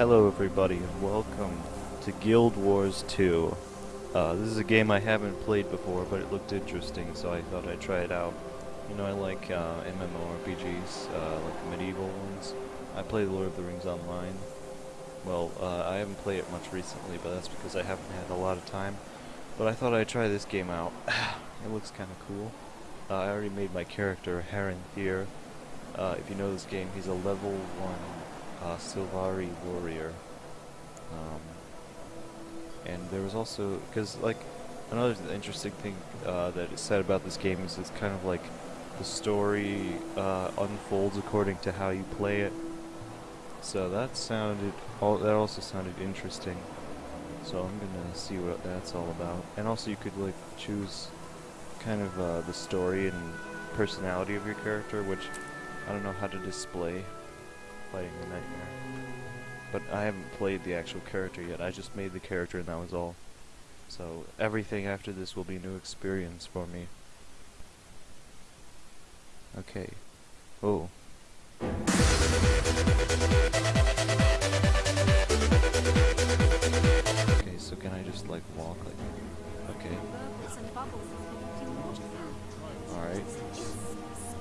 Hello everybody and welcome to Guild Wars 2. Uh, this is a game I haven't played before, but it looked interesting, so I thought I'd try it out. You know, I like uh, MMORPGs, uh, like medieval ones. I play Lord of the Rings Online. Well, uh, I haven't played it much recently, but that's because I haven't had a lot of time. But I thought I'd try this game out. it looks kind of cool. Uh, I already made my character, Heron Thier. Uh, if you know this game, he's a level 1 uh, Sylvari warrior. Um, and there was also, because like, another interesting thing uh, that is said about this game is it's kind of like the story uh, unfolds according to how you play it. So that sounded, all, that also sounded interesting. So I'm gonna see what that's all about. And also you could like choose kind of uh, the story and personality of your character, which I don't know how to display fighting the nightmare. But I haven't played the actual character yet. I just made the character and that was all. So everything after this will be a new experience for me. Okay. Oh. Okay, so can I just like walk like okay. Alright.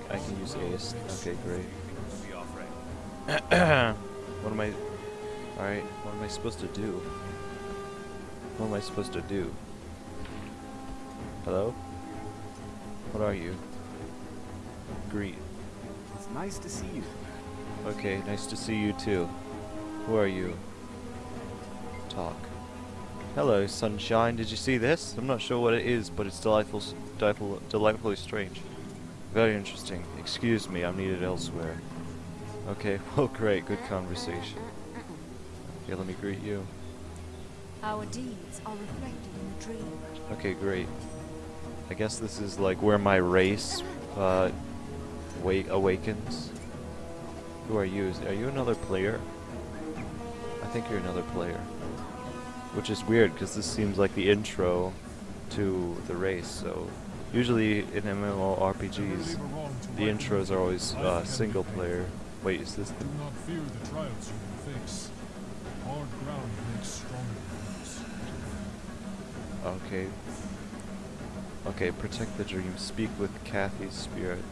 I can use ace. Okay, great. what am I... Alright, what am I supposed to do? What am I supposed to do? Hello? What are you? Greet. It's nice to see you. Okay, nice to see you too. Who are you? Talk. Hello, sunshine. Did you see this? I'm not sure what it is, but it's delightful, delightful, delightfully strange. Very interesting. Excuse me, I'm needed elsewhere. Okay, well great, good conversation. Okay, let me greet you. Our deeds are reflected in the dream. Okay, great. I guess this is like where my race uh, wake awakens. Who are you? Are you another player? I think you're another player. Which is weird because this seems like the intro to the race. So usually in MMORPGs, the intros are always uh, single player. Wait, is this Do not fear the trials you will face. Hard ground makes strong warriors. Okay. Okay, protect the dream. Speak with Kathy's spirit.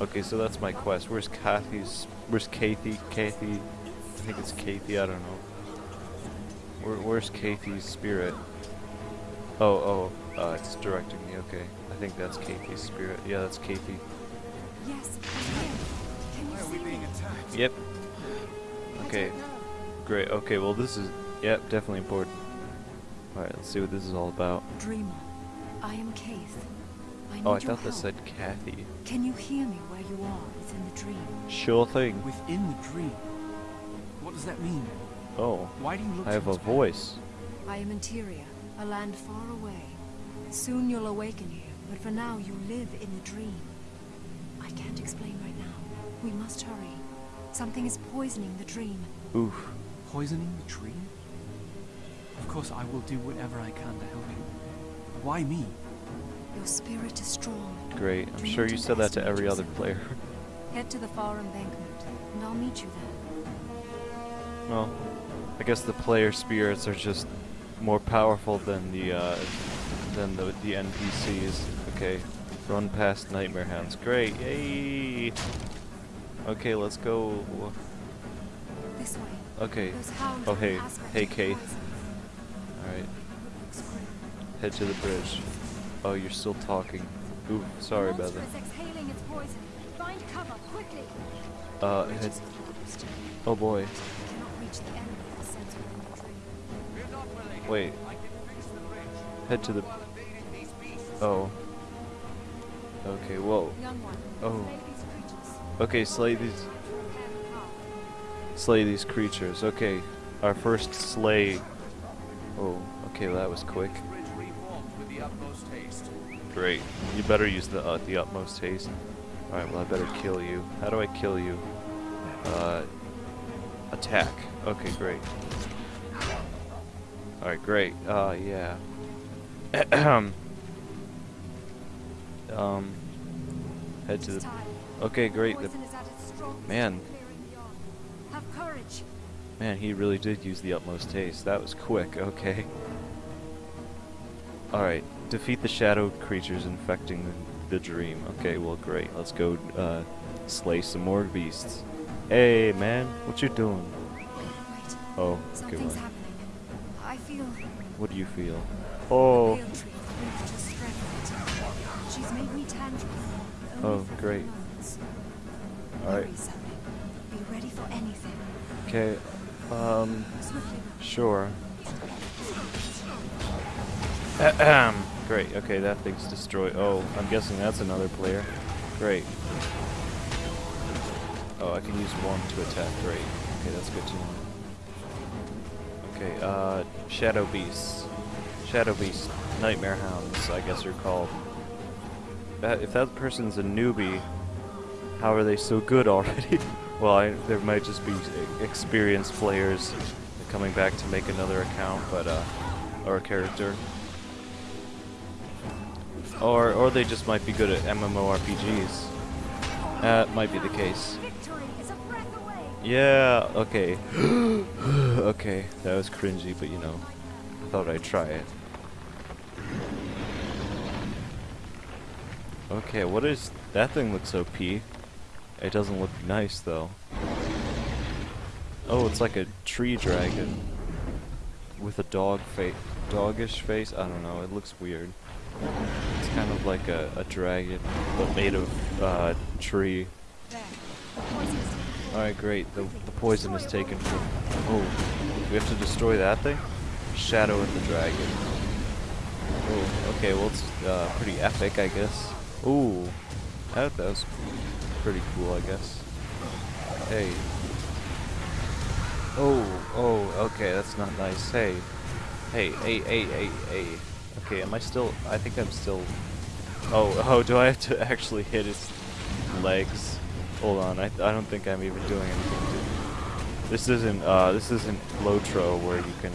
Okay, so that's my quest. Where's Kathy's? Where's Kathy? Kathy? I think it's Kathy. I don't know. Where, where's Kathy's spirit? Oh, oh, uh, it's directing me. Okay, I think that's Kathy's spirit. Yeah, that's Kathy. Yes, Yep. Okay. Great. Okay. Well, this is yep, definitely important. All right. Let's see what this is all about. Dreamer, I am Caithe. I oh, need Oh, I thought that help. said Kathy. Can you hear me where you are within the dream? Sure thing. Within the dream. What does that mean? Oh, Why do you look I have a voice. I am Interior, a land far away. Soon you'll awaken here, but for now you live in the dream. I can't explain right now. We must hurry. Something is poisoning the dream. Oof. Poisoning the dream? Of course, I will do whatever I can to help you. Why me? Your spirit is strong. Great. I'm Do sure you said that to underestimate every other player. Head to the far embankment, and I'll meet you there. well, I guess the player spirits are just more powerful than the uh, than the the NPCs. Okay. Run past nightmare hounds. Great. Yay. Okay, let's go. This way. Okay. Oh, hey. Hey, of Keith. poison. All right. Head to the bridge. Oh, you're still talking. Ooh, sorry about monster that. is exhaling its poison. Find cover quickly. Uh, Bridge head. Oh boy. You cannot reach the enemy with the sense within the dream. Wait. Head to the. Oh. Okay. Whoa. Oh. Okay. Slay these. Slay these creatures. Okay. Our first slay. Oh. Okay. That was quick. Great. You better use the uh, the utmost haste. All right. Well, I better kill you. How do I kill you? Uh. Attack. Okay. Great. All right. Great. Uh. Yeah. um. Head to the. Okay. Great. The Poison is at its strongest Man. in clearing the arm. Have courage. Man, he really did use the utmost haste. That was quick, okay. Alright, defeat the shadow creatures infecting the, the dream. Okay, well great. Let's go uh, slay some more beasts. Hey man, what you doing? Wait, Oh, what, happening. I feel what do you feel? Oh, pale tree reached her strength. She's made me Oh, great. Moments. alright. Be ready for anything. Okay, um, sure. Ahem. Great, okay, that thing's destroyed. Oh, I'm guessing that's another player. Great. Oh, I can use one to attack. Great. Okay, that's good to know. Okay, uh, Shadow Beasts. Shadow Beast. Nightmare Hounds, I guess they're called. That, if that person's a newbie, how are they so good already? well, I, there might just be experienced players coming back to make another account, but, uh, or a character. Or, or they just might be good at MMORPGs. That might be the case. Yeah, okay. okay, that was cringy, but you know, I thought I'd try it. Okay, what is... That thing looks OP. It doesn't look nice, though. Oh, it's like a tree dragon. With a dog face, doggish face? I don't know, it looks weird. It's kind of like a, a dragon, but made of, uh, tree. Alright, great. The, the poison is taken from... Oh, we have to destroy that thing? Shadow of the Dragon. Oh, okay, well it's uh, pretty epic, I guess. Ooh, that, that was pretty cool, I guess. Hey. Oh, oh, okay, that's not nice. Hey. Hey, hey, hey, hey, hey. Okay, am I still... I think I'm still... Oh, oh, do I have to actually hit its legs? Hold on, I, I don't think I'm even doing anything. To, this isn't uh this isn't Lotro where you can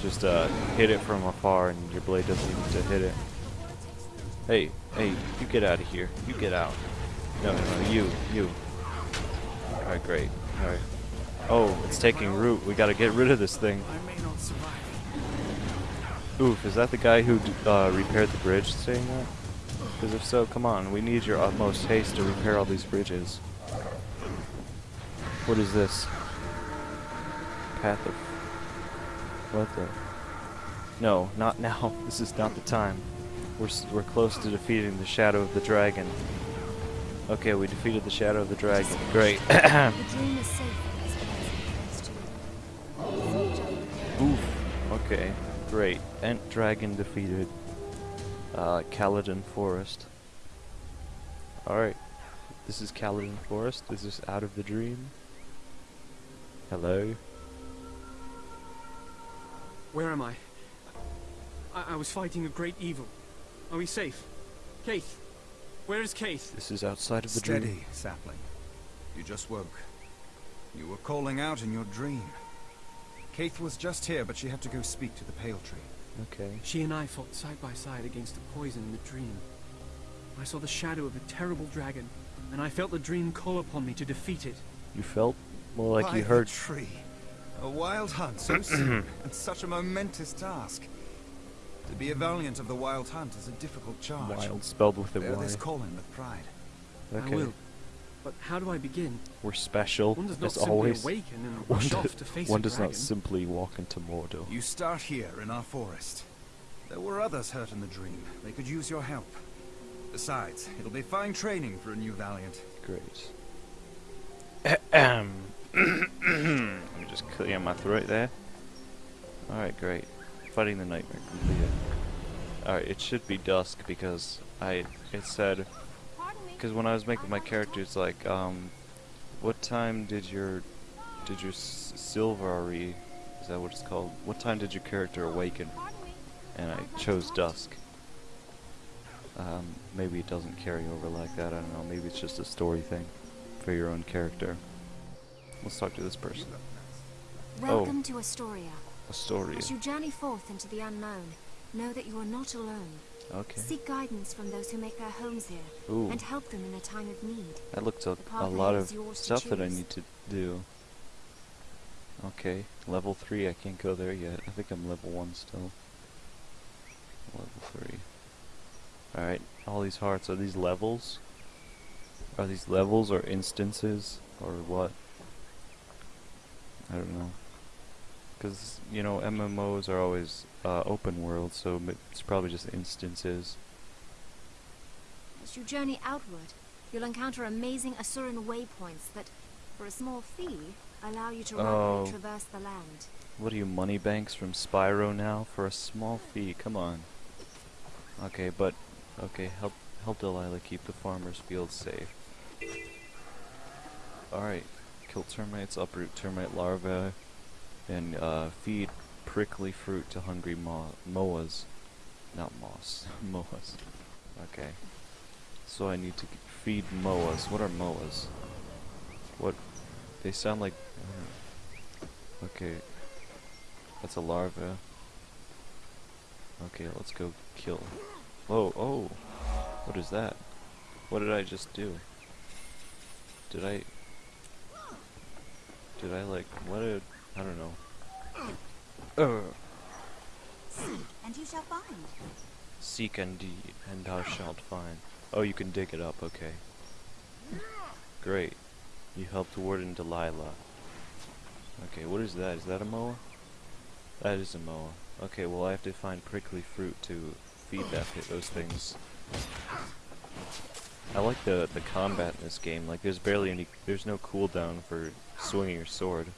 just uh hit it from afar and your blade doesn't even to hit it. Hey, hey, you get out of here. You get out. No, no, no, you, you. Alright, great. Alright. Oh, it's taking root. We gotta get rid of this thing. I may not survive. Oof, is that the guy who uh, repaired the bridge saying that? Because if so, come on, we need your utmost haste to repair all these bridges. What is this? Path of... What the... No, not now. This is not the time. We're, we're close to defeating the Shadow of the Dragon. Okay, we defeated the Shadow of the Dragon. Great. The dream is safe in this place too. Oof. Okay, great. Ent Dragon defeated. Uh, Caledon Forest. Alright. This is Caledon Forest. This is this out of the dream? Hello? Where am I? I, I was fighting a great evil. Are we safe? Caithe! Where is Caithe? This is outside of the Steady, dream. sapling. You just woke. You were calling out in your dream. Caithe was just here, but she had to go speak to the Pale Tree. Okay. She and I fought side by side against the poison in the dream. I saw the shadow of a terrible dragon, and I felt the dream call upon me to defeat it. You felt more like By you the heard. tree. A wild hunt so soon, and such a momentous task. To be a valiant of the wild hunt is a difficult charge. Wild spelled with a Bear Y. this calling with pride. Okay. I will. But how do I begin? We're special, One does not as simply always. awaken and One, do- off to face one does dragon. not simply walk into Mordor. You start here in our forest. There were others hurt in the dream. They could use your help. Besides, it'll be fine training for a new valiant. Great. Let me just clear my throat there. Alright, great. Fighting the nightmare completed. Alright, it should be dusk because I it said because when I was making my character, it's like um, what time did your did your s- Sylvari is that what it's called? What time did your character awaken? And I chose dusk. Um, maybe it doesn't carry over like that. I don't know. Maybe it's just a story thing for your own character. Let's talk to this person. Welcome to Astoria. Astoria. As you journey forth into the unknown, know that you are not alone. Okay. Seek guidance from those who make their homes here, Ooh, and help them in a time of need. that looks a, a lot of stuff that I need to do. Okay, level 3, I can't go there yet. I think I'm level 1 still. Level 3. Alright, all these hearts, are these levels? Are these levels or instances? Or what? I don't know. Because, you know, MMOs are always uh, open world, so it's probably just instances. As you journey outward, you'll encounter amazing Asuran waypoints that, for a small fee, allow you to Oh. rapidly traverse the land. What are you, money banks from Spyro now? For a small fee, come on. Okay, but, okay, help, help Delilah keep the farmer's fields safe. Alright, kill termites, uproot termite larvae, and uh, feed prickly fruit to hungry mo moas. Not moss, moas. Okay. So I need to feed moas. What are moas? What? They sound like... I. Okay, that's a larva. Okay, let's go kill. Whoa, oh! What is that? What did I just do? Did I... Did I like... What did... I don't know. Uh, And you shall find. seek and d and thou shalt find. Oh, you can dig it up, okay. Great. You helped Warden Delilah. Okay, what is that? Is that a moa? That is a moa. Okay, well I have to find prickly fruit to feed that those things. I like the the combat in this game. Like there's barely any there's no cooldown for swinging your sword.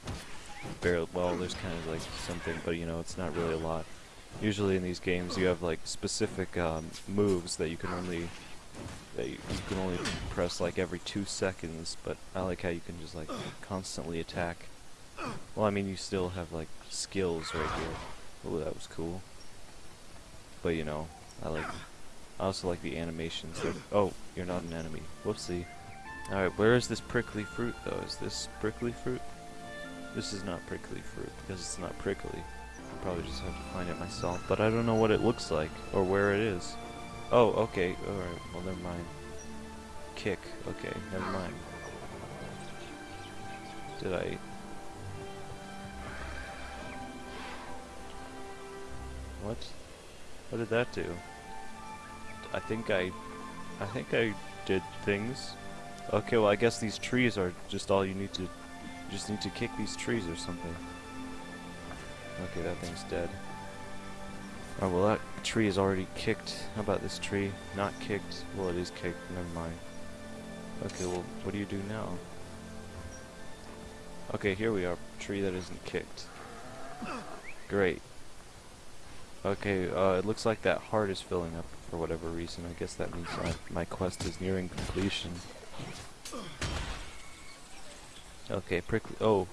Barely well, there's kind of like something, but you know, it's not really a lot. Usually in these games you have like specific um, moves that you can only that you, you can only press like every two seconds, but I like how you can just like constantly attack. Well, I mean, you still have like skills right here. Oh, that was cool. But you know, I like. I also like the animations. Oh, you're not an enemy. Whoopsie. All right, where is this prickly fruit though? Is this prickly fruit? This is not prickly fruit because it's not prickly. I'll probably just have to find it myself. But I don't know what it looks like or where it is. Oh, okay. Alright, well, never mind. Kick. Okay, never mind. Did I... What? What did that do? I think I... I think I did things. Okay, well, I guess these trees are just all you need to... You just need to kick these trees or something. Okay, that thing's dead. Oh, well that tree is already kicked. How about this tree? Not kicked. Well, it is kicked. Never mind. Okay, well, what do you do now? Okay, here we are. Tree that isn't kicked. Great. Okay, uh, it looks like that heart is filling up for whatever reason. I guess that means my, my quest is nearing completion. Okay, prickly. Oh,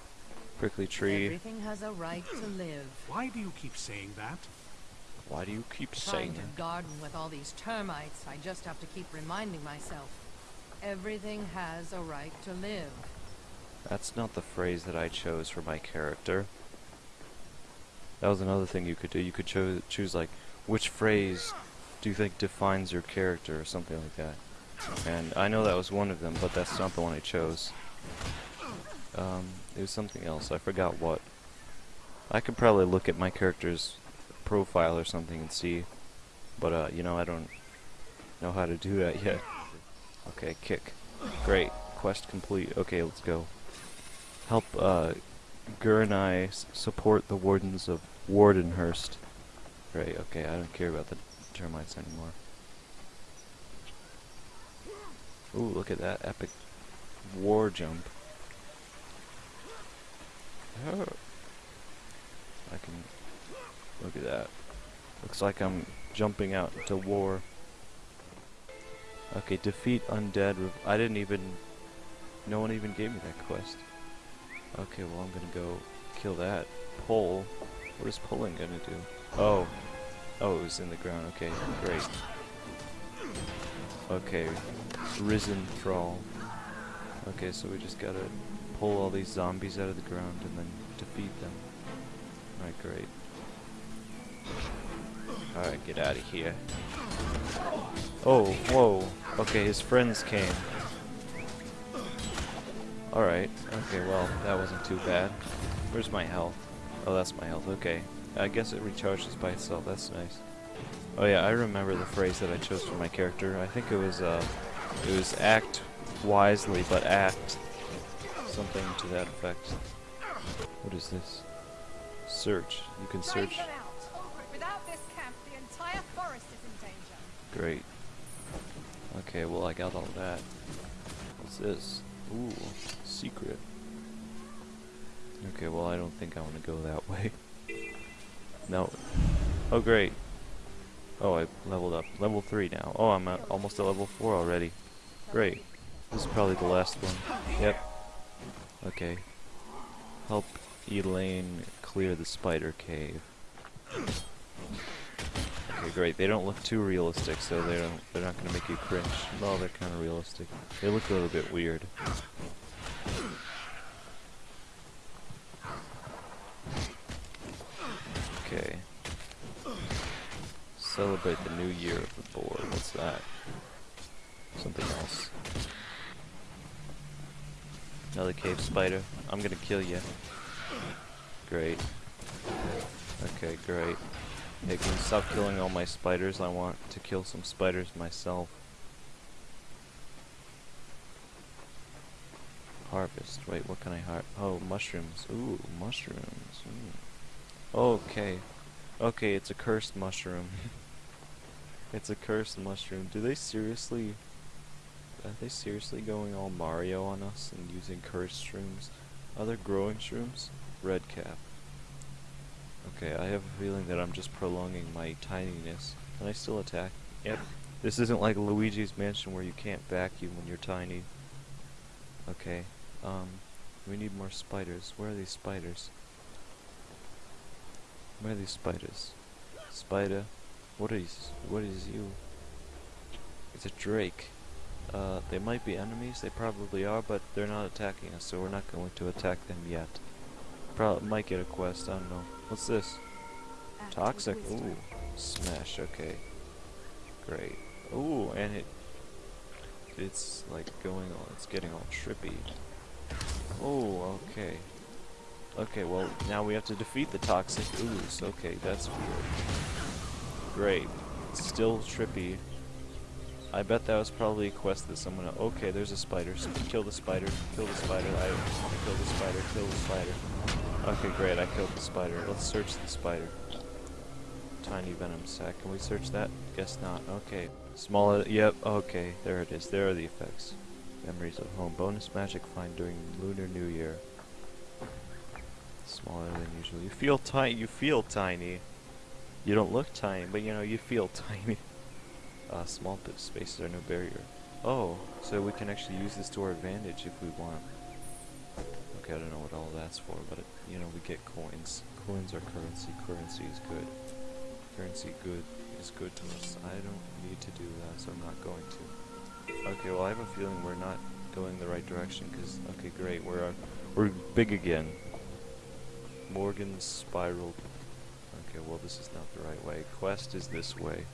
prickly tree. Everything has a right to live. Why do you keep saying that? Why do you keep Trying saying that? garden with all these termites, I just have to keep reminding myself. Everything has a right to live. That's not the phrase that I chose for my character. That was another thing you could do. You could cho choose like, which phrase do you think defines your character or something like that. And I know that was one of them, but that's not the one I chose. Um, it was something else. I forgot what. I could probably look at my character's profile or something and see, but uh, you know, I don't know how to do that yet. Okay, kick. Great. Quest complete. Okay, let's go. Help uh, Gur and I support the wardens of Wardenhurst. Right, okay, I don't care about the termites anymore. Ooh, look at that epic war jump. Oh. I can look at that. Looks like I'm jumping out into war. Okay, defeat undead. I didn't even. No one even gave me that quest. Okay, well I'm gonna go kill that. Pull. What is pulling gonna do? Oh. Oh, it was in the ground. Okay, great. Okay, risen thrall. Okay, so we just gotta pull all these zombies out of the ground and then defeat them. Alright, great. Alright, get out of here. Oh, whoa. Okay, his friends came. Alright, okay, well, that wasn't too bad. Where's my health? Oh, that's my health. Okay. I guess it recharges by itself. That's nice. Oh yeah, I remember the phrase that I chose for my character. I think it was uh, it was act wisely, but act something to that effect. What is this? Search. You can search. Without this camp, the entire forest is in danger. Great. Okay, well I got all that. What's this? Ooh, secret. Okay, well I don't think I want to go that way. No. Oh great. Oh, I leveled up. Level 3 now. Oh, I'm at almost at level 4 already. Great. This is probably the last one. Yep. Okay. Help Elaine clear the spider cave. Okay, great. They don't look too realistic, so they don't. They're not gonna make you cringe. No, they're kind of realistic. They look a little bit weird. Okay. Celebrate the new year of the board. What's that? Something else. Another cave spider. I'm gonna kill you. Great. Okay, great. Hey, can you stop killing all my spiders? I want to kill some spiders myself. Harvest. Wait, what can I har- Oh, mushrooms. Ooh, mushrooms. Mm. Okay. Okay, it's a cursed mushroom. it's a cursed mushroom. Do they seriously... Are they seriously going all Mario on us and using cursed shrooms? Are there growing shrooms? Red cap. Okay, I have a feeling that I'm just prolonging my tininess. Can I still attack? Yep. This isn't like Luigi's Mansion where you can't vacuum when you're tiny. Okay. Um, we need more spiders. Where are these spiders? Where are these spiders? Spider? What is, what is you? It's a drake. Uh, they might be enemies, they probably are, but they're not attacking us, so we're not going to attack them yet. Probably might get a quest, I don't know. What's this? Toxic. Ooh. Smash, okay. Great. Ooh, and it it's like going all it's getting all trippy. Oh, okay. Okay, well now we have to defeat the toxic ooze. Okay, that's weird. Great. Still trippy. I bet that was probably a quest that someone okay, there's a spider. So kill the spider, kill the spider, I kill the spider, kill the spider. Okay, great, I killed the spider. Let's search the spider. Tiny venom sac. Can we search that? Guess not. Okay. Small. Yep. Okay. There it is. There are the effects. Memories of home. Bonus magic find during Lunar New Year. Smaller than usual. You feel tiny. You feel tiny. You don't look tiny, but you know you feel tiny. Uh, small spaces are no barrier. Oh, so we can actually use this to our advantage if we want. Okay, I don't know what all that's for, but it, you know we get coins. Coins are currency. Currency is good. Currency good is good to us. I don't need to do that, so I'm not going to. Okay, well I have a feeling we're not going the right direction because okay, great, we're uh, we're big again. Morgan's Spiral. Okay, well this is not the right way. Quest is this way.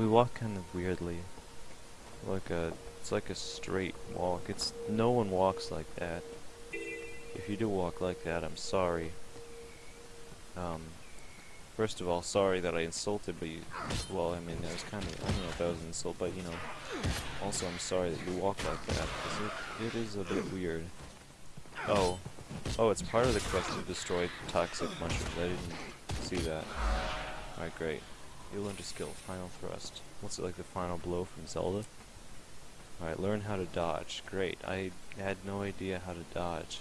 We walk kind of weirdly, like a it's like a straight walk. It's no one walks like that. If you do walk like that, I'm sorry. Um, first of all, sorry that I insulted, but you, well, I mean, that was kind of, I don't know if that was an insult, but you know, also I'm sorry that you walk like that, it, it is a bit weird. Oh, oh, it's part of the quest to destroy toxic mushrooms, I didn't see that. Alright, great. You learned a skill, Final Thrust. What's it like the final blow from Zelda? Alright, learn how to dodge. Great, I had no idea how to dodge.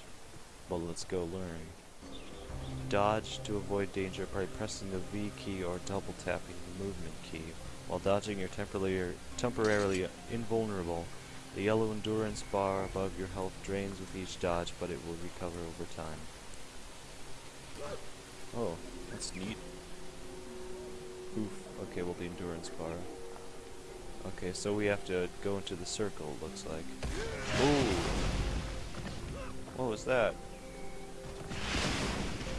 Well, let's go learn. Dodge to avoid danger by pressing the V key or double tapping the movement key. While dodging, you're temporarily, temporarily invulnerable. The yellow endurance bar above your health drains with each dodge, but it will recover over time. Oh, that's neat. Oof. Okay, well the endurance bar. Okay, so we have to go into the circle, looks like. Ooh! What was that?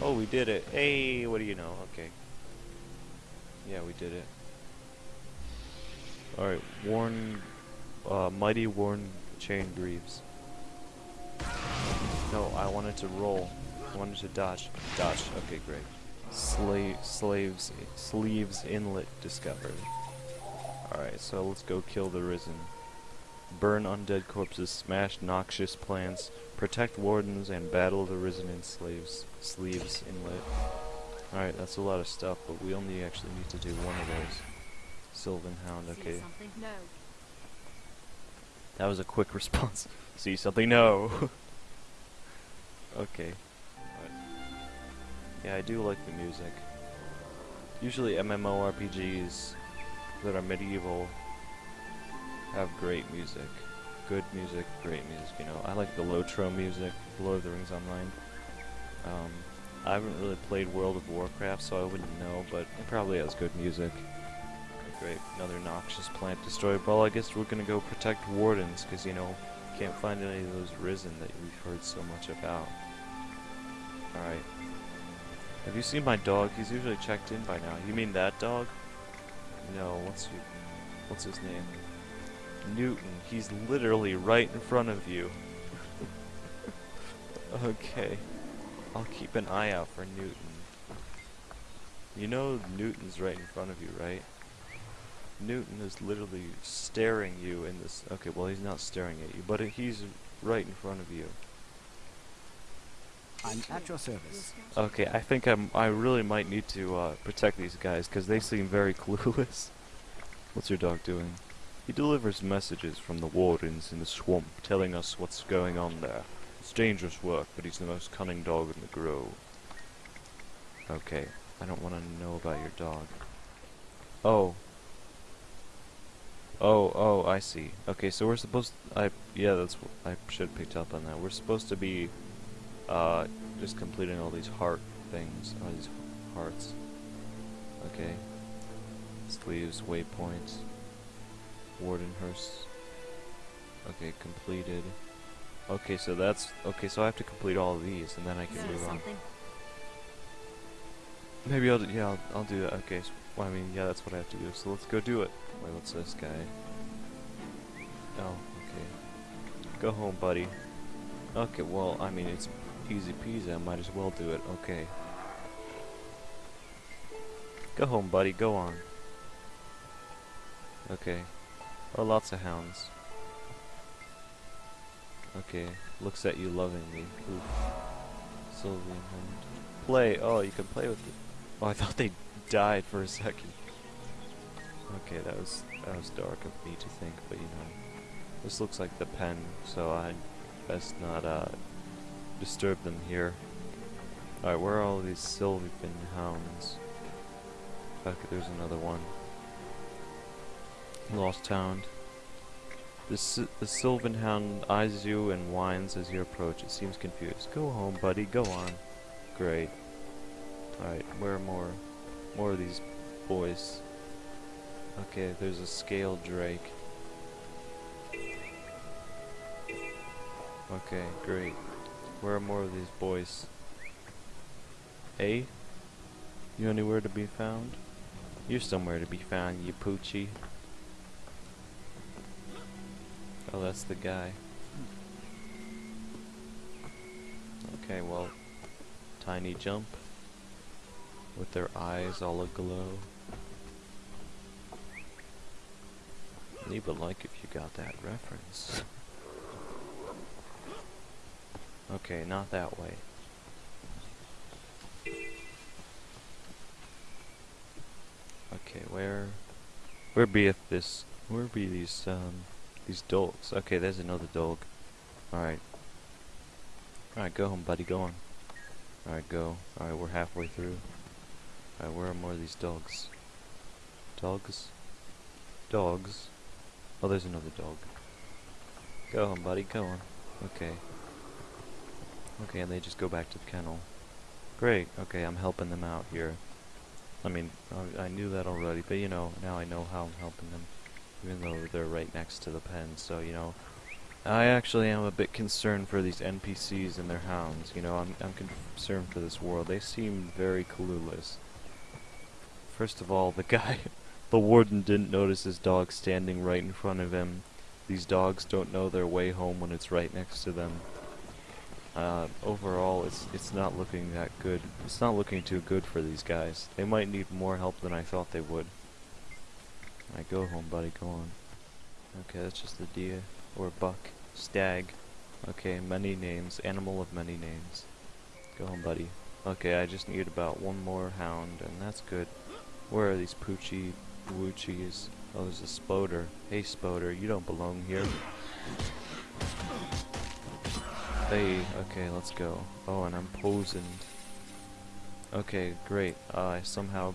Oh, we did it. Hey, what do you know? Okay. Yeah, we did it. Alright, Warn... Uh, Mighty Worn Chain Greaves. No, I wanted to roll. I wanted to dodge. Dodge. Okay, great. Slave, slaves, sleeves inlet discovered. Alright, so let's go kill the Risen. Burn undead corpses, smash noxious plants, protect wardens, and battle the Risen in slaves, sleeves inlet. Alright, that's a lot of stuff, but we only actually need to do one of those. Sylvan Hound, okay. something? No. That was a quick response. See something? No. okay. Yeah, I do like the music. Usually MMORPGs that are medieval have great music. Good music, great music, you know. I like the Lotro music, Lord of the Rings Online. Um, I haven't really played World of Warcraft, so I wouldn't know, but it probably has good music. Great, another noxious plant destroyed. Well, I guess we're gonna go protect wardens, because, you know, can't find any of those risen that we've heard so much about. Alright. Have you seen my dog? He's usually checked in by now. You mean that dog? No, what's you, what's his name? Newton. He's literally right in front of you. okay. I'll keep an eye out for Newton. You know Newton's right in front of you, right? Newton is literally staring you in this. Okay, well he's not staring at you, but he's right in front of you. I'm at your service. Okay, I think I'm. I really might need to uh, protect these guys because they seem very clueless. What's your dog doing? He delivers messages from the wardens in the swamp, telling us what's going on there. It's dangerous work, but he's the most cunning dog in the grove. Okay, I don't want to know about your dog. Oh. Oh, oh, I see. Okay, so we're supposed. I yeah, that's. I should have picked up on that. We're supposed to be uh, just completing all these heart things, all these hearts. Okay. Sleeves, waypoints, Wardenhurst. Okay, completed. Okay, so that's okay. So I have to complete all these, and then I can move on. Maybe I'll yeah, I'll, I'll do that. Okay, so, well, I mean, yeah, that's what I have to do. So let's go do it. Wait, what's this guy? Oh, okay. Go home, buddy. Okay, well, I mean, it's easy peasy. I might as well do it. Okay. Go home, buddy. Go on. Okay. Oh, lots of hounds. Okay. Looks at you lovingly. Oof. Sylvan hound. Play. Oh, you can play with it. Oh, I thought they died for a second. Okay, that was that was dark of me to think, but you know, this looks like the pen, so I best not uh disturb them here. Alright, where are all these Sylvan hounds? Okay, there's another one. Lost Hound. The, the Sylvan Hound eyes you and whines as you approach. It seems confused. Go home, buddy. Go on. Great. Alright, where are more? More of these boys. Okay, there's a scaled drake. Okay, great. Where are more of these boys? Hey? You anywhere to be found? You're somewhere to be found, you poochie. Oh, that's the guy. Okay, well, tiny jump with their eyes all aglow. Leave a like if you got that reference. okay, not that way. Okay, where where beeth this where be these um these dogs? Okay, there's another dog. Alright. Alright, go home, buddy, go on. Alright, go. Alright, we're halfway through. Alright, where are more of these dogs? Dogs? Dogs? Oh, there's another dog. Go home, buddy, go on. Okay. Okay, and they just go back to the kennel. Great, okay, I'm helping them out here. I mean, I, I knew that already, but you know, now I know how I'm helping them. Even though they're right next to the pen, so you know. I actually am a bit concerned for these NPCs and their hounds. You know, I'm, I'm concerned for this world. They seem very clueless. First of all, the guy, the warden didn't notice his dog standing right in front of him. These dogs don't know their way home when it's right next to them. Uh, overall, it's it's not looking that good. It's not looking too good for these guys. They might need more help than I thought they would. Alright, go home, buddy. Go on. Okay, that's just a deer or buck, stag. Okay, many names, animal of many names. Go home, buddy. Okay, I just need about one more hound, and that's good. Where are these poochie woochies? Oh, there's a spoder. Hey, spoder, you don't belong here. Hey, okay, let's go. Oh, and I'm poisoned. Okay, great. Uh, I somehow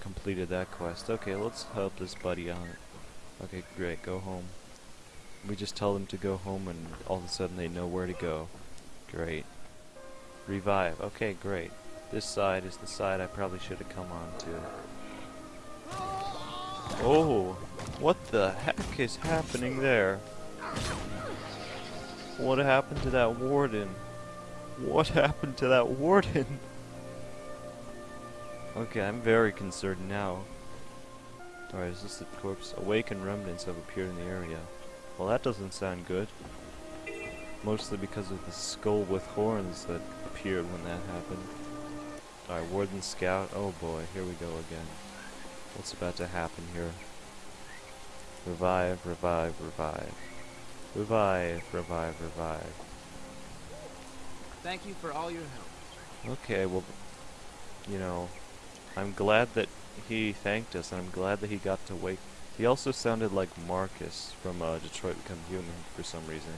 completed that quest. Okay, let's help this buddy out. Okay, great, go home. We just tell them to go home and all of a sudden they know where to go. Great. Revive. Okay, great. This side is the side I probably should have come on to. Oh, what the heck is happening there? What happened to that warden? What happened to that warden? okay, I'm very concerned now. Alright, is this the corpse? Awakened remnants have appeared in the area. Well, that doesn't sound good. Mostly because of the skull with horns that appeared when that happened. Alright, Warden Scout. Oh boy, here we go again. What's about to happen here? Revive, revive, revive. Revive, revive, revive. Thank you for all your help. Okay, well, you know, I'm glad that he thanked us, and I'm glad that he got to wake. He also sounded like Marcus from uh, Detroit Become Human for some reason.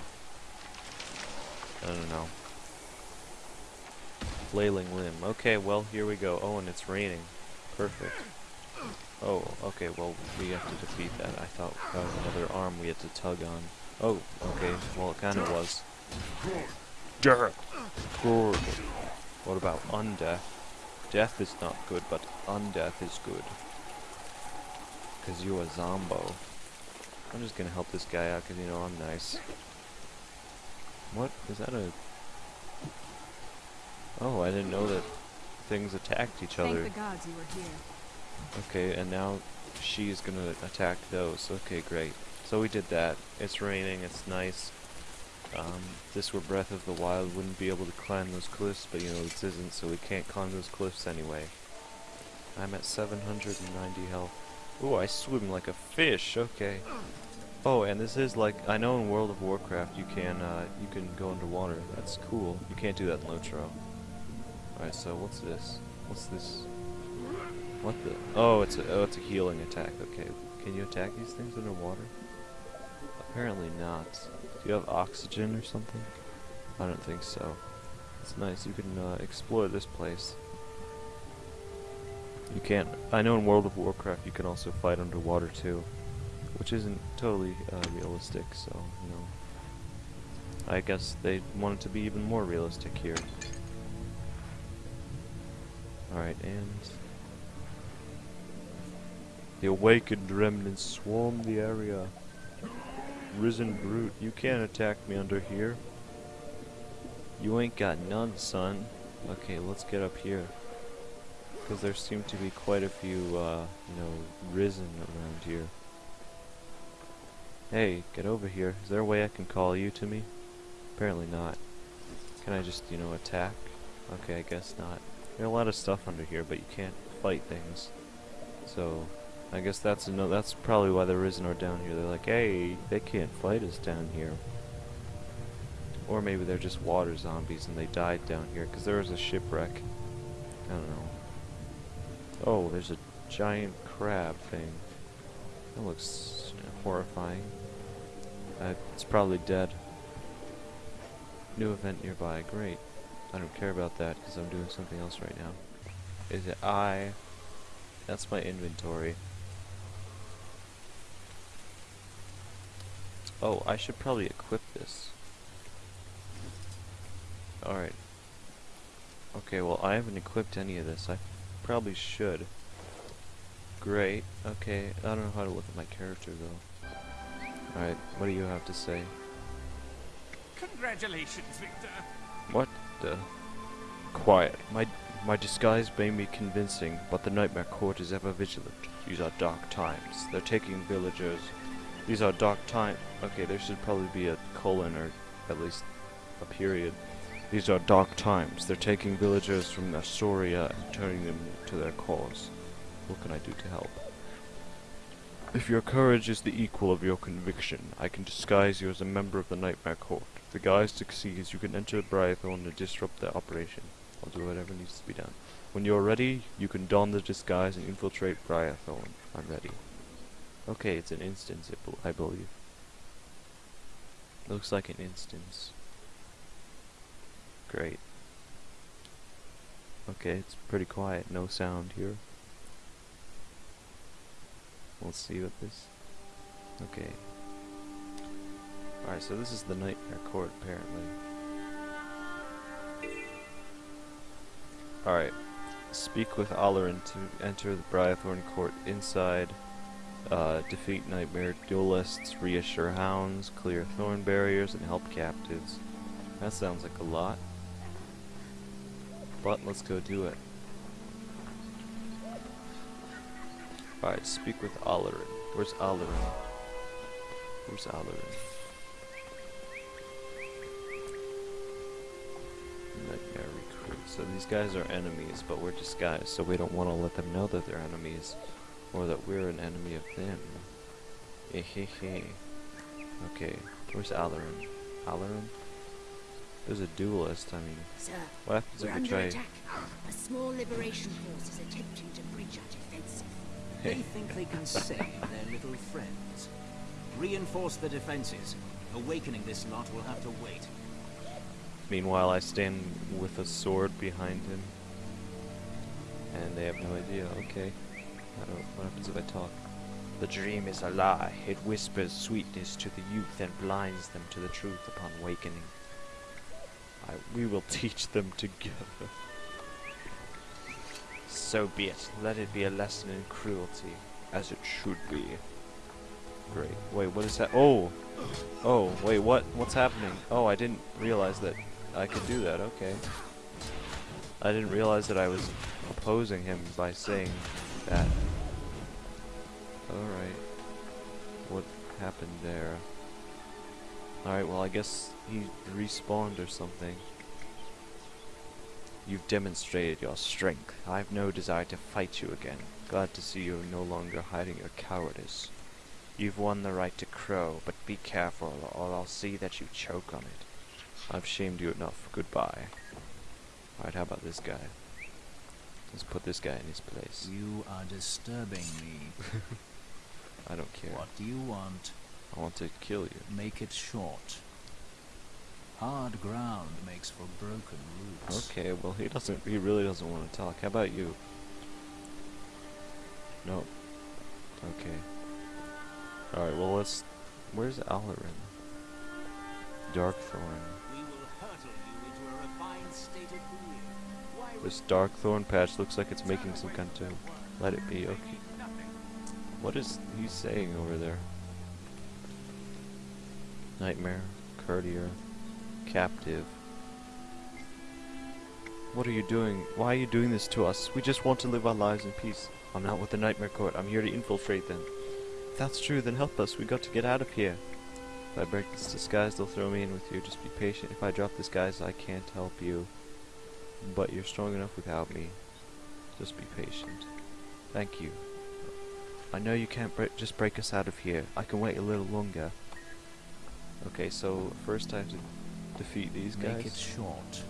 I don't know. Flailing limb. Okay, well, here we go. Oh, and it's raining. Perfect. Oh, okay, well, we have to defeat that. I thought that was another arm we had to tug on. Oh, okay, well, it kind of was. Death! Good. What about undeath? Death is not good, but undeath is good. Because you a zombo. I'm just gonna help this guy out because, you know, I'm nice. What? Is that a... Oh, I didn't know that things attacked each other. Thank the gods you were here. Okay, and now she's gonna attack those. Okay, great. So we did that. It's raining, it's nice. Um, this were Breath of the Wild, wouldn't be able to climb those cliffs, but you know, this isn't, so we can't climb those cliffs anyway. I'm at 790 health. Ooh, I swim like a fish, okay. Oh, and this is like, I know in World of Warcraft you can, uh, you can go underwater. That's cool. You can't do that in Lotro. Alright, so what's this? What's this? What the? Oh, it's a, oh, it's a healing attack. Okay. Can you attack these things underwater? Apparently not. Do you have oxygen or something? I don't think so. It's nice. You can uh, explore this place. You can't. I know in World of Warcraft you can also fight underwater too, which isn't totally uh, realistic. So you know, I guess they want it to be even more realistic here. Alright, and the awakened remnants swarm the area. Risen brute, you can't attack me under here. You ain't got none, son. Okay, let's get up here. Because there seem to be quite a few, uh, you know, risen around here. Hey, get over here. Is there a way I can call you to me? Apparently not. Can I just, you know, attack? Okay, I guess not. There's a lot of stuff under here, but you can't fight things. So, I guess that's no. That's probably why the Risen are down here. They're like, hey, they can't fight us down here. Or maybe they're just water zombies and they died down here because there was a shipwreck. I don't know. Oh, there's a giant crab thing. That looks horrifying. Uh, it's probably dead. New event nearby. Great. I don't care about that because I'm doing something else right now. Is it I? That's my inventory. Oh, I should probably equip this. Alright. Okay, well I haven't equipped any of this. I probably should. Great. Okay, I don't know how to look at my character though. Alright, what do you have to say? Congratulations, Victor. What the? Quiet. My my disguise may be convincing, but the Nightmare Court is ever vigilant. These are dark times. They're taking villagers. These are dark times. Okay, there should probably be a colon or at least a period. These are dark times. They're taking villagers from Astoria and turning them to their cause. What can I do to help? If your courage is the equal of your conviction, I can disguise you as a member of the Nightmare Court. If the guise succeeds, you can enter Brythorn to disrupt their operation. I'll do whatever needs to be done. When you're ready, you can don the disguise and infiltrate Brythorn. I'm ready. Okay, it's an instance, I believe. Looks like an instance. Great. Okay, it's pretty quiet, no sound here. Let's see what this. Okay. Alright, so this is the Nightmare Court, apparently. Alright. Speak with Allerin to enter the Brythorn Court inside. Uh, defeat Nightmare Duelists, reassure hounds, clear thorn barriers, and help captives. That sounds like a lot. But let's go do it. Alright, speak with Allerin. Where's Allerin? Where's Allerin? Nightmare recruit. So these guys are enemies, but we're disguised, so we don't want to let them know that they're enemies, or that we're an enemy of them. Ehehe. Okay, where's Allerin? Allerin? There's a duelist, I mean, Sir, what happens we're if we under try... attack. A small liberation force is attempting to breach our defenses. They think they can save their little friends. Reinforce the defenses. Awakening this lot will have to wait. Meanwhile, I stand with a sword behind him. And they have no idea. Okay. What happens if I talk? The dream is a lie. It whispers sweetness to the youth and blinds them to the truth upon wakening. I, we will teach them together. So be it. Let it be a lesson in cruelty, as it should be. Great. Wait, what is that? Oh! Oh, wait, what? What's happening? Oh, I didn't realize that I could do that. Okay. I didn't realize that I was opposing him by saying that. Alright. What happened there? Alright, well, I guess he respawned or something. You've demonstrated your strength. I have no desire to fight you again. Glad to see you no longer hiding your cowardice. You've won the right to crow, but be careful or I'll see that you choke on it. I've shamed you enough. Goodbye. Alright, how about this guy? Let's put this guy in his place. You are disturbing me. I don't care. What do you want? I want to kill you. Make it short. Hard ground makes for broken roots. Okay, well he doesn't he really doesn't want to talk. How about you? No. Okay. Alright, well let's where's Alarin? Darkthorn. We will hurtle you into a refined state of This Darkthorn patch looks like it's making some kind of let it be, okay. What is he saying over there? Nightmare, courtier, captive. What are you doing? Why are you doing this to us? We just want to live our lives in peace. I'm not with the Nightmare Court. I'm here to infiltrate them. If that's true, then help us. We got to get out of here. If I break this disguise, they'll throw me in with you. Just be patient. If I drop this disguise, I can't help you. But you're strong enough without me. Just be patient. Thank you. I know you can't break, just break us out of here. I can wait a little longer. Okay, so first I have to defeat these guys Make it short.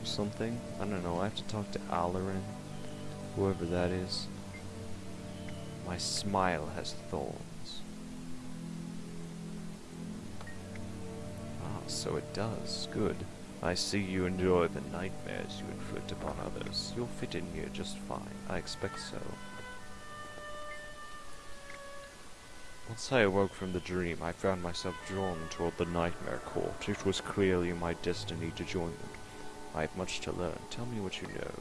or something. I don't know. I have to talk to Alarin, whoever that is. My smile has thorns. Ah, so it does. Good. I see you enjoy the nightmares you inflict upon others. You'll fit in here just fine. I expect so. Once I awoke from the dream, I found myself drawn toward the Nightmare Court. It was clearly my destiny to join them. I have much to learn. Tell me what you know.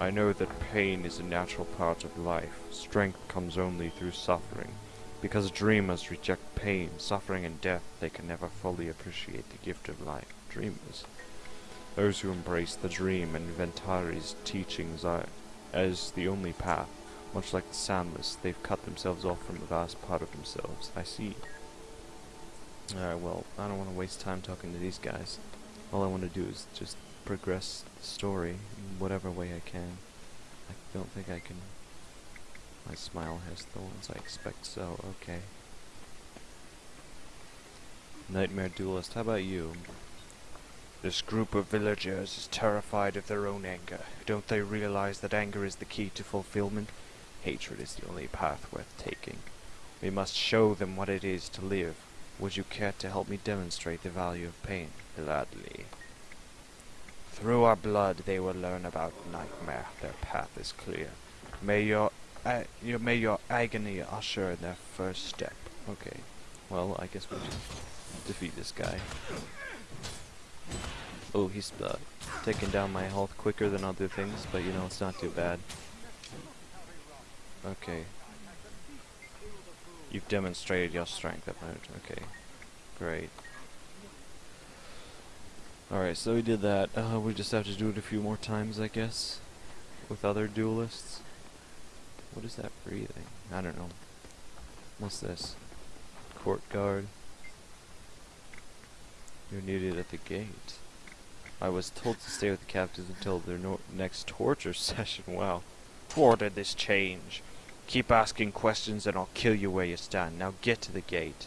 I know that pain is a natural part of life. Strength comes only through suffering. Because dreamers reject pain, suffering, and death, they can never fully appreciate the gift of life. Dreamers. Those who embrace the dream and Ventari's teachings are as the only path. Much like the Soundless, they've cut themselves off from a vast part of themselves. I see. Alright, well, I don't want to waste time talking to these guys. All I want to do is just progress the story in whatever way I can. I don't think I can... My smile has thorns, I expect so, okay. Nightmare Duelist, how about you? This group of villagers is terrified of their own anger. Don't they realize that anger is the key to fulfillment? Hatred is the only path worth taking. We must show them what it is to live. Would you care to help me demonstrate the value of pain? Gladly. Through our blood they will learn about nightmare. Their path is clear. May your, uh, your may your agony usher their first step. Okay. Well, I guess we should defeat this guy. Oh, he's uh, taking down my health quicker than other things, but you know, it's not too bad. Okay. You've demonstrated your strength, Okay. Great. Alright, so we did that. Uh, we just have to do it a few more times, I guess. With other duelists. What is that breathing? I don't know. What's this? Court guard. You're needed at the gate. I was told to stay with the captives until their no next torture session. Wow. Thwarted this change. Keep asking questions and I'll kill you where you stand. Now get to the gate.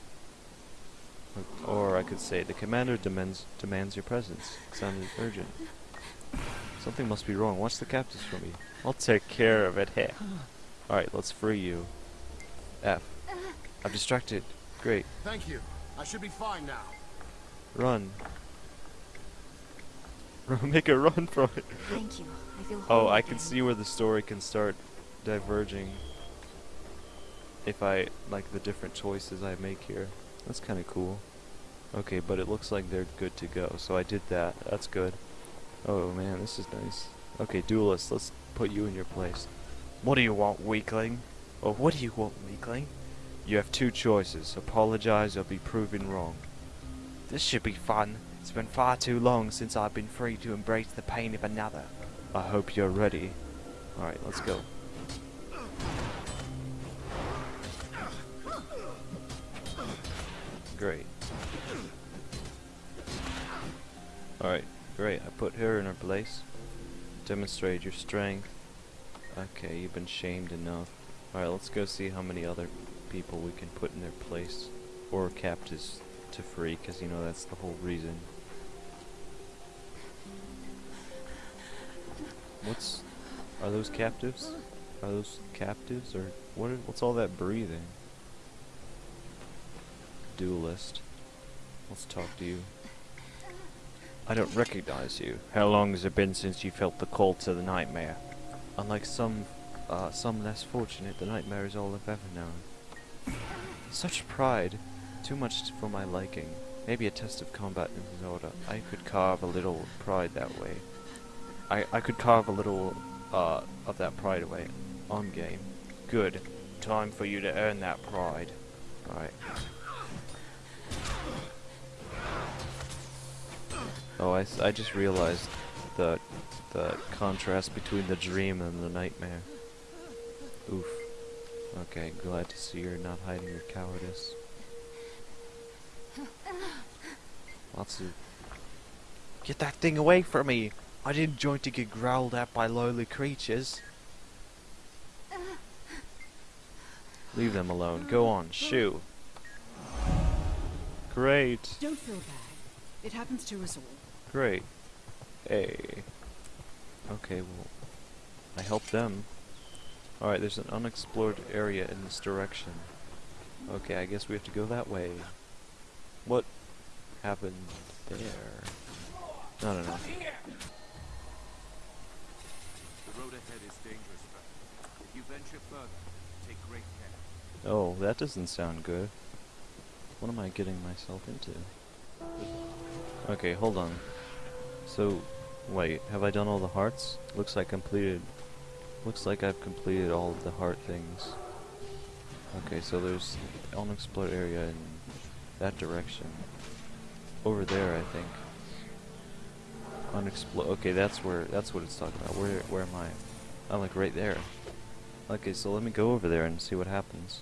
Or I could say, the commander demands demands your presence. It Sounded urgent. Something must be wrong. Watch the captives for me. I'll take care of it. Hey. Alright, let's free you. F. I'm distracted. Great. Thank you. I should be fine now. Run. Make a run from it. Thank you. I feel Oh, I again. can see where the story can start diverging if I like the different choices I make here. That's kind of cool. Okay, but it looks like they're good to go, so I did that. That's good. Oh man, this is nice. Okay, duelist, let's put you in your place. What do you want, weakling? Oh, what do you want, weakling? You have two choices. Apologize or be proven wrong. This should be fun. It's been far too long since I've been free to embrace the pain of another. I hope you're ready. Alright, let's go. Great. Alright, great. I put her in her place. Demonstrate your strength. Okay, you've been shamed enough. Alright, let's go see how many other people we can put in their place. Or captives to free, because you know that's the whole reason. What's... Are those captives? Are those captives? Or what? What's all that breathing? Duelist. Let's talk to you. I don't recognize you. How long has it been since you felt the call to the nightmare? Unlike some, uh, some less fortunate, the nightmare is all I've ever known. Such pride, too much for my liking. Maybe a test of combat in Zelda. I could carve a little pride that way. I, I could carve a little, uh, of that pride away. On game. Good. Time for you to earn that pride. Alright. Oh, I, I just realized the the contrast between the dream and the nightmare. Oof. Okay, glad to see you're not hiding your cowardice. Lots of... Get that thing away from me! I didn't join to get growled at by lowly creatures. Leave them alone. Go on, shoo. Great. Don't feel bad. It happens to us all. Great. Hey. Okay, well, I helped them. Alright, there's an unexplored area in this direction. Okay, I guess we have to go that way. What happened there? I don't know. The road ahead is dangerous, friend. If you venture further, take great care. Oh, that doesn't sound good. What am I getting myself into? Okay, hold on. So, wait, have I done all the hearts? Looks like completed. Looks like I've completed all of the heart things. Okay, so there's unexplored area in that direction. Over there, I think. Unexplored. Okay, that's where. That's what it's talking about. Where? Where am I? I'm like right there. Okay, so let me go over there and see what happens.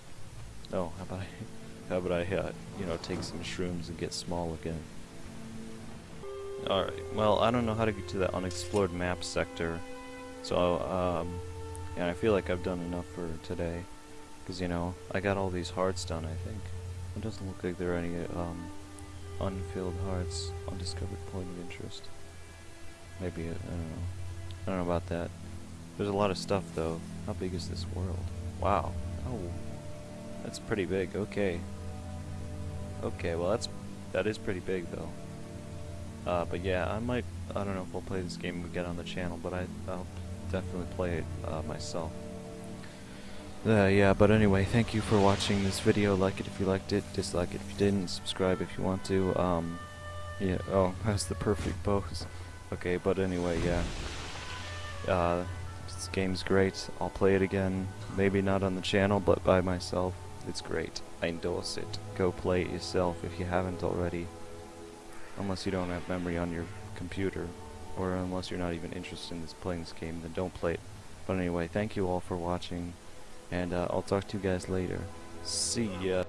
Oh, how about I, how about I, uh, you know, take some shrooms and get small again? Alright, well, I don't know how to get to that unexplored map sector. So, um, yeah, I feel like I've done enough for today. Because, you know, I got all these hearts done, I think. It doesn't look like there are any, um, unfilled hearts, undiscovered point of interest. Maybe, I don't know. I don't know about that. There's a lot of stuff, though. How big is this world? Wow. Oh, that's pretty big. Okay. Okay, well, that's, that is pretty big, though. Uh, but yeah, I might, I don't know if I'll play this game again on the channel, but I, I'll definitely play it uh, myself. Uh, yeah, but anyway, thank you for watching this video. Like it if you liked it, dislike it if you didn't, subscribe if you want to. Um, yeah, oh, that's the perfect pose. Okay, but anyway, yeah. Uh, this game's great. I'll play it again. Maybe not on the channel, but by myself. It's great. I endorse it. Go play it yourself if you haven't already. Unless you don't have memory on your computer. Or unless you're not even interested in this playing this game, then don't play it. But anyway, thank you all for watching. And uh, I'll talk to you guys later. See ya.